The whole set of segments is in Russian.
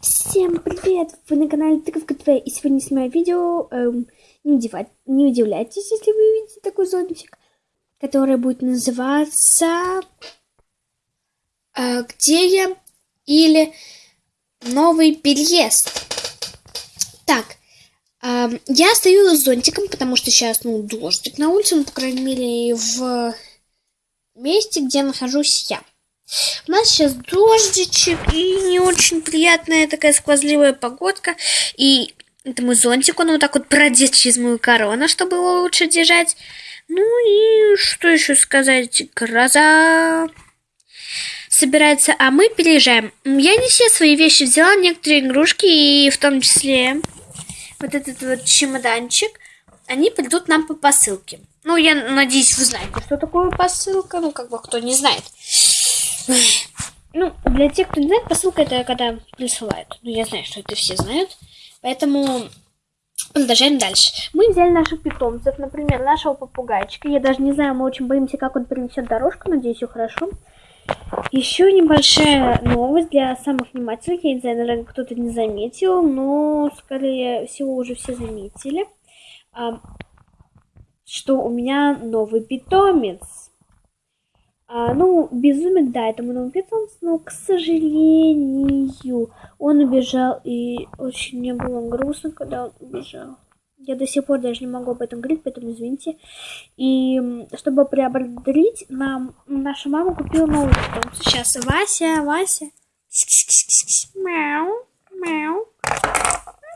Всем привет! Вы на канале Тыковка ТВ и сегодня снимаю видео. Эм, не, удивать, не удивляйтесь, если вы увидите такой зонтик, который будет называться э, «Где я?» или «Новый переезд». Так, э, я стою с зонтиком, потому что сейчас, ну, дождик на улице, ну, по крайней мере, в месте, где нахожусь я. У нас сейчас дождичек и не очень приятная такая сквозливая погодка. И это мой зонтик, он вот так вот продет через мою корону, чтобы его лучше держать. Ну и что еще сказать? Гроза собирается, а мы переезжаем. Я не все свои вещи взяла, некоторые игрушки, и в том числе вот этот вот чемоданчик, они придут нам по посылке. Ну, я надеюсь, вы знаете, что такое посылка. Ну, как бы, кто не знает. Ну, для тех, кто не знает, посылка это когда присылают. Ну, я знаю, что это все знают. Поэтому продолжаем дальше. Мы взяли наших питомцев, например, нашего попугайчика. Я даже не знаю, мы очень боимся, как он принесет дорожку. Надеюсь, все хорошо. Еще небольшая новость для самых внимательных. Я не знаю, наверное, кто-то не заметил, но, скорее всего, уже все заметили, а, что у меня новый питомец. А, ну, безумец, да, это мой питомец, но, к сожалению, он убежал, и очень мне было грустно, когда он убежал. Я до сих пор даже не могу об этом говорить, поэтому извините. И чтобы приободрить, нам наша мама купила новый питомца. Сейчас Вася, Вася. Мяу, мяу.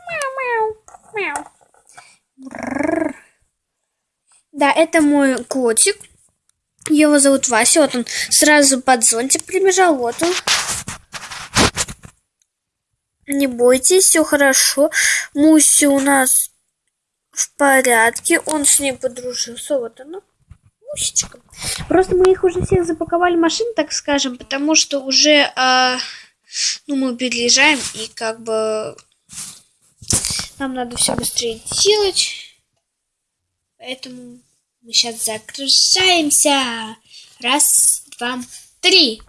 Мяу, мяу, мяу. Да, это мой котик. Его зовут Вася. Вот он сразу под зонтик прибежал. Вот он. Не бойтесь, все хорошо. Муси у нас в порядке. Он с ней подружился. Вот она. Мусечка. Просто мы их уже всех запаковали в машину, так скажем, потому что уже э, ну, мы переезжаем, и как бы нам надо все быстрее делать. Поэтому мы сейчас загружаемся. Раз, два, три.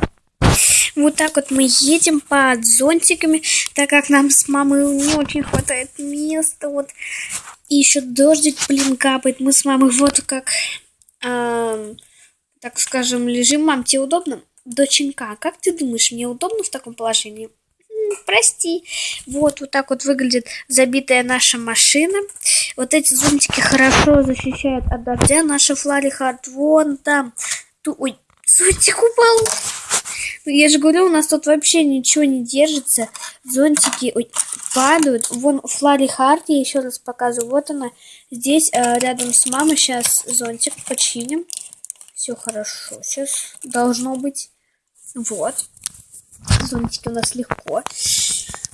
Вот так вот мы едем под зонтиками, так как нам с мамой не очень хватает места. Вот. И еще дождик, блин, капает. Мы с мамой вот как, э, так скажем, лежим. Мам, тебе удобно? Доченька, как ты думаешь, мне удобно в таком положении? прости. Вот, вот так вот выглядит забитая наша машина. Вот эти зонтики хорошо защищают от дождя. Наша Фларихард вон там. Ту... Ой, зонтик упал. Ну, я же говорю, у нас тут вообще ничего не держится. Зонтики ой, падают. Вон Флари Харт, я еще раз показываю. Вот она. Здесь э, рядом с мамой. Сейчас зонтик починим. Все хорошо. Сейчас должно быть. Вот. Зонтики у нас легко.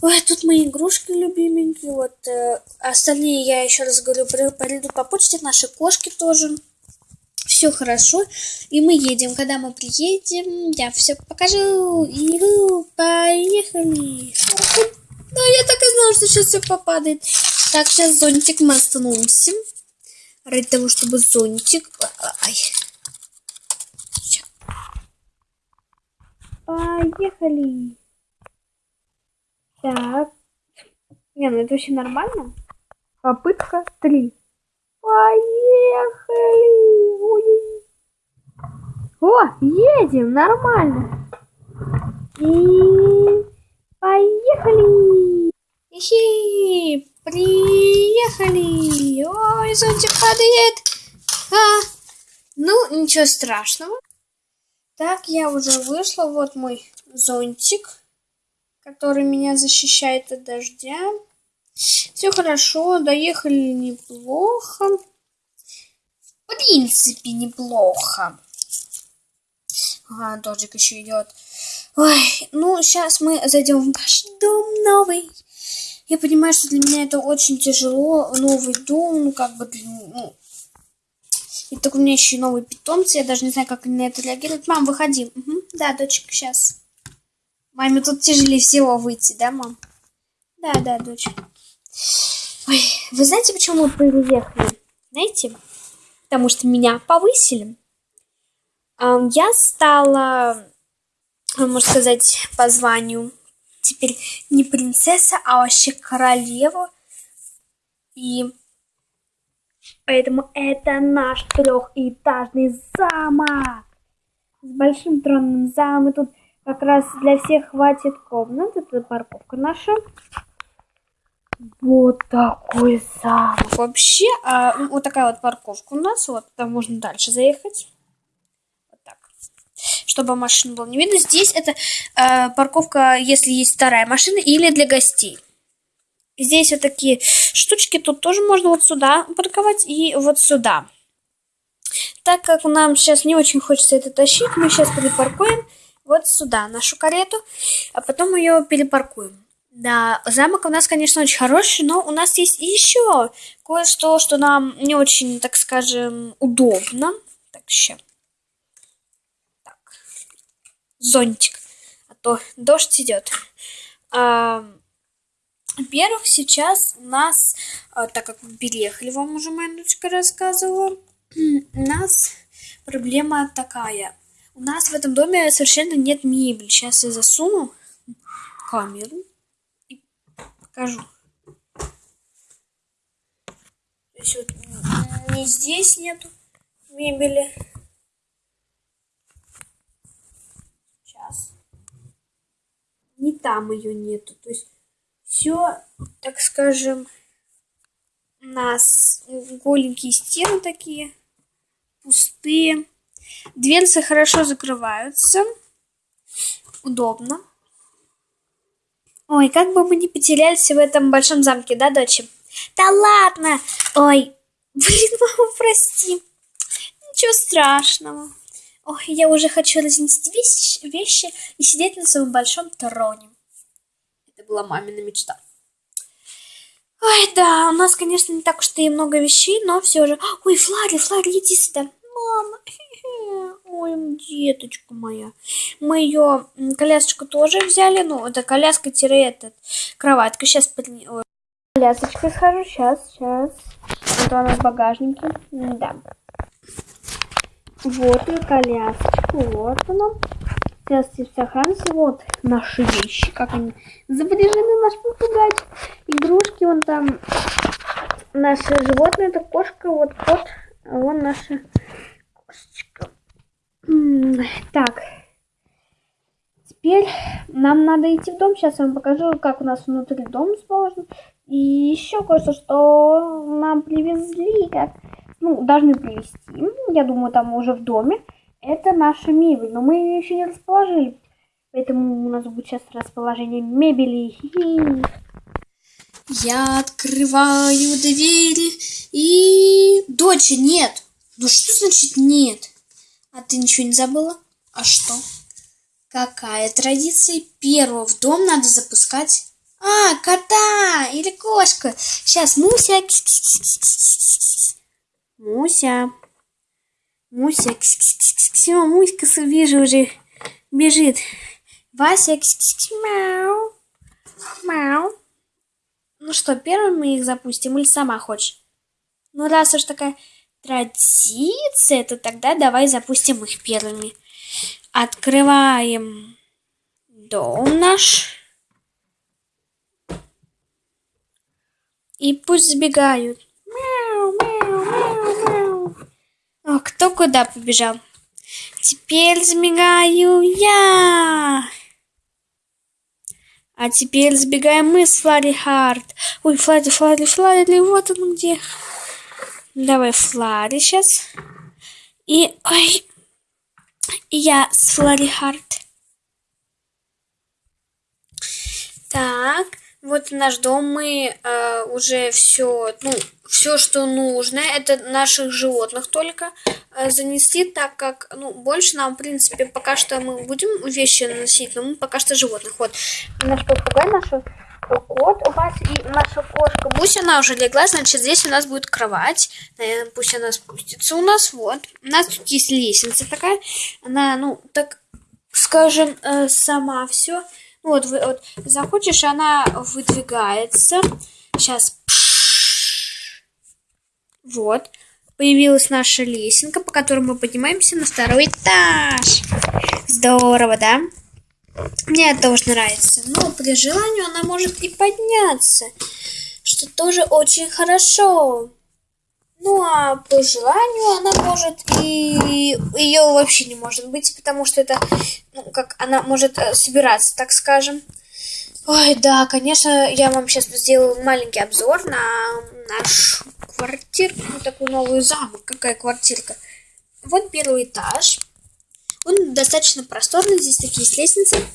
Ой, тут мои игрушки любименькие. Вот э, остальные, я еще раз говорю, придут по почте. Наши кошки тоже. Все хорошо. И мы едем. Когда мы приедем, я все покажу. И поехали. Да, я так и знала, что сейчас все попадает. Так, сейчас зонтик мы остановимся. Ради того, чтобы зонтик... Ай. Поехали. Так. Не, ну это вообще нормально. Попытка три. Поехали. Ой. О, едем, нормально. И поехали. Ихи, приехали. Ой, зонтик падает. А, ну, ничего страшного. Так, я уже вышла. Вот мой зонтик, который меня защищает от дождя. Все хорошо, доехали неплохо. В принципе, неплохо. Ага, дождик еще идет. Ой, ну, сейчас мы зайдем в наш дом новый. Я понимаю, что для меня это очень тяжело. Новый дом, ну, как бы, ну, и так у меня еще и новые питомцы. Я даже не знаю, как они на это реагируют. Мам, выходи. Угу. Да, дочка, сейчас. Маме тут тяжелее всего выйти, да, мам? Да, да, дочка. Ой, вы знаете, почему мы приехали? Знаете? Потому что меня повысили. Я стала, можно сказать, по званию теперь не принцесса, а вообще королева. И поэтому это наш трехэтажный замок с большим тронным залом. Тут как раз для всех хватит комнат. Это парковка наша. Вот такой замок. Вообще, а, вот такая вот парковка у нас. Вот, там можно дальше заехать. Вот так. Чтобы машин было не видно. Здесь это э, парковка, если есть вторая машина, или для гостей. Здесь вот такие штучки. Тут тоже можно вот сюда парковать и вот сюда. Так как нам сейчас не очень хочется это тащить, мы сейчас перепаркуем вот сюда нашу карету, а потом ее перепаркуем. Да, замок у нас, конечно, очень хороший, но у нас есть еще кое-что, что нам не очень, так скажем, удобно. Так, еще. Так. Зонтик. А то дождь идет. А, во-первых, сейчас у нас, а, так как мы переехали, вам уже моя дочка рассказывала, у нас проблема такая. У нас в этом доме совершенно нет мебели. Сейчас я засуну камеру покажу. То есть вот не здесь нету мебели. Сейчас. Не там ее нету. То есть все, так скажем, у нас голенькие стены такие, пустые. Дверцы хорошо закрываются. Удобно. Ой, как бы мы не потерялись в этом большом замке, да, дочь? Да ладно! Ой, блин, мама, прости. Ничего страшного. Ой, я уже хочу разнести вещи, вещи и сидеть на своем большом троне. Это была мамина мечта. Ой, да, у нас, конечно, не так уж и много вещей, но все же... Ой, Флари, Флари, иди сюда. Мама, Ой, деточка моя. Мы ее колясочку тоже взяли. Ну, это коляска-этот, кроватка. Сейчас под... Колясочкой схожу. Сейчас, сейчас. Вот она в багажнике. Да. Вот и колясочка. Вот она. Сейчас все сохранится. Вот наши вещи. Как они запряжены. Наш попугать. Игрушки. Вон там наши животные. Это кошка. Вот кот. А вон наша кошечка. Так. Теперь нам надо идти в дом. Сейчас я вам покажу, как у нас внутри дом расположен. И еще кое-что, что нам привезли, как, ну, должны привезти. Я думаю, там уже в доме. Это наша мебель, но мы ее еще не расположили. Поэтому у нас будет сейчас расположение мебели. Я открываю двери и... Доча, нет! Ну что значит нет? А ты ничего не забыла? А что? Какая традиция? Первого в дом надо запускать. А, кота или кошка. Сейчас, Муся. Муся. Муся. Все, Муська, вижу уже бежит. Вася. Мяу. Мяу. Ну что, первым мы их запустим или сама хочешь? Ну, раз уж такая традиция, то тогда давай запустим их первыми. Открываем дом наш. И пусть сбегают. Мяу, мяу, мяу, мяу. О, кто куда побежал? Теперь сбегаю я. А теперь сбегаем мы с Флари Харт. Ой, Флари, Флари, Флари, вот он где. Давай Флари сейчас. И, ой, я с Флари Харт. Так, вот наш дом, мы э, уже все, ну, все, что нужно, это наших животных только э, занести, так как, ну, больше нам, в принципе, пока что мы будем вещи носить, но мы пока что животных. Вот, наш попугай, наша кот у вас и наша кошка Буся, она уже легла, значит, здесь у нас будет кровать. Наверное, пусть она спустится у нас, вот. У нас тут есть лестница такая, она, ну, так скажем, э, сама все. Вот, вы, вот, захочешь, она выдвигается. Сейчас. Вот. Появилась наша лесенка, по которой мы поднимаемся на второй этаж. Здорово, да? Мне это тоже нравится. Но при желании она может и подняться, что тоже очень хорошо. Ну а по желанию она может и ее вообще не может быть, потому что это, ну как она может э, собираться, так скажем. Ой, да, конечно, я вам сейчас сделаю маленький обзор на нашу квартирку, такую новую замок. Какая квартирка? Вот первый этаж. Он достаточно просторный, здесь такие есть лестницы.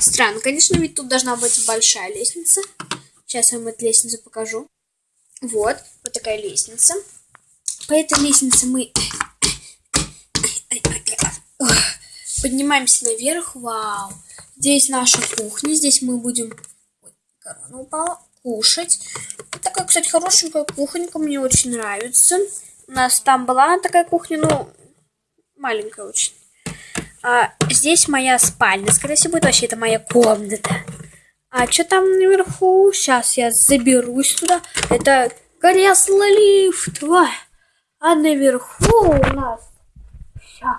Странно, конечно, ведь тут должна быть большая лестница. Сейчас я вам эту лестницу покажу. Вот, вот такая лестница. По этой лестнице мы поднимаемся наверх. Вау! Здесь наша кухня. Здесь мы будем... Упала. Кушать. Такая, кстати, хорошенькая кухонька. Мне очень нравится. У нас там была такая кухня, ну, маленькая очень. А, здесь моя спальня, скорее всего, будет вообще это моя комната. А что там наверху? Сейчас я заберусь туда. Это кресло лифт. А наверху у нас... Сейчас.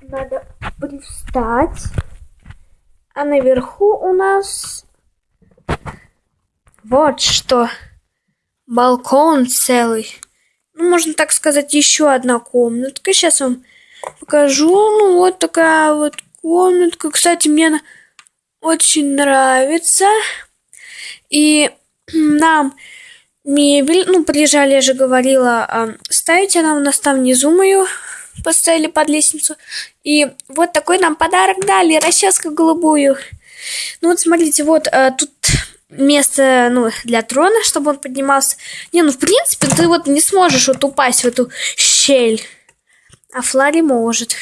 Надо привстать. А наверху у нас... Вот что. Балкон целый. Ну, можно так сказать, еще одна комнатка. Сейчас вам покажу. Ну, вот такая вот комнатка. Кстати, мне она очень нравится. И нам мебель, ну, приезжали, я же говорила, ставить она у нас там внизу мою поставили под лестницу. И вот такой нам подарок дали, расческу голубую. Ну вот смотрите, вот а, тут место, ну, для трона, чтобы он поднимался. Не, ну, в принципе, ты вот не сможешь вот упасть в эту щель. А Флари может.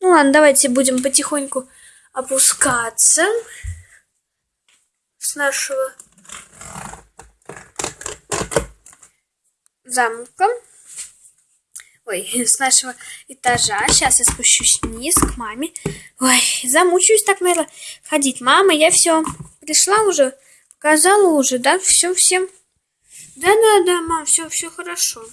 Ну ладно, давайте будем потихоньку опускаться с нашего замка. Ой, с нашего этажа. Сейчас я спущусь вниз к маме. Ой, замучаюсь так, наверное, ходить. Мама, я все пришла уже, показала уже, да, все всем. Да-да-да, мам, все, все хорошо.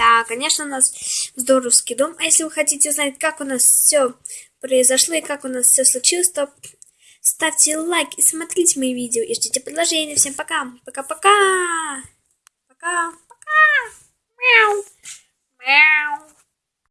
Да, конечно, у нас здоровский дом. А если вы хотите узнать, как у нас все произошло и как у нас все случилось, то ставьте лайк и смотрите мои видео и ждите продолжения. Всем пока. Пока-пока. Пока. Пока. Мяу. Мяу.